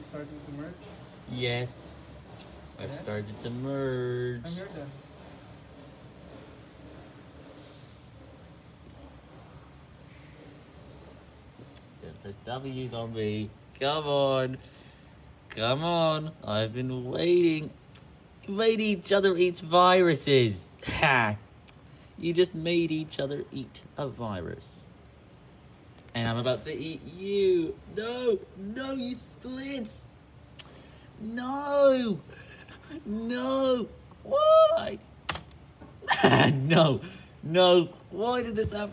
starting to merge? Yes. I've Yeah? started to merge. I'm here then. Don't W's on me. Come on. Come on. I've been waiting. You made each other eat viruses. Ha! You just made each other eat a virus. And I'm about to eat you. No! No, you split! No! No! Why? no! No! Why did this happen?